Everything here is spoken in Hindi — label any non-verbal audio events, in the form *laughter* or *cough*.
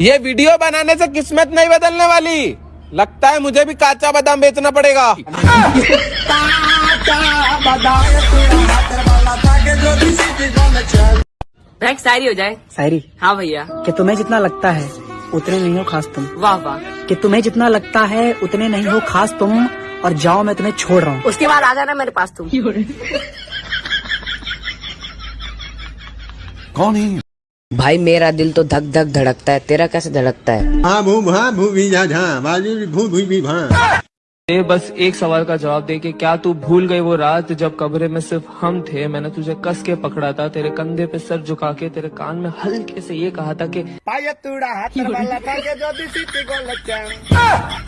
ये वीडियो बनाने से किस्मत नहीं बदलने वाली। लगता है मुझे भी काचा बादाम बेचना पड़ेगा। एक शायरी हो जाए। शायरी? हाँ भैया। कि तुम्हें जितना लगता है उतने नहीं हो खास तुम। वाह वाह। कि तुम्हें जितना लगता है उतने नहीं हो खास तुम और जाओ मैं तुम्हें छोड़ रहा हूँ। उसके बाद आ जाना मेरे पास तुम। कौन है भाई मेरा दिल तो धक धक धड़कता है। तेरा कैसे धड़कता है? हाँ भू भा भू भी जा झा बाजू भू भू भी भा ये बस एक सवाल का जवाब दे कि क्या तू भूल गई वो रात जब कमरे में सिर्फ़ हम थे? मैंने तुझे कस के पकड़ा था तेरे कंधे पे सर झुका के तेरे कान में हल्के से ये कहा था कि *laughs* *laughs*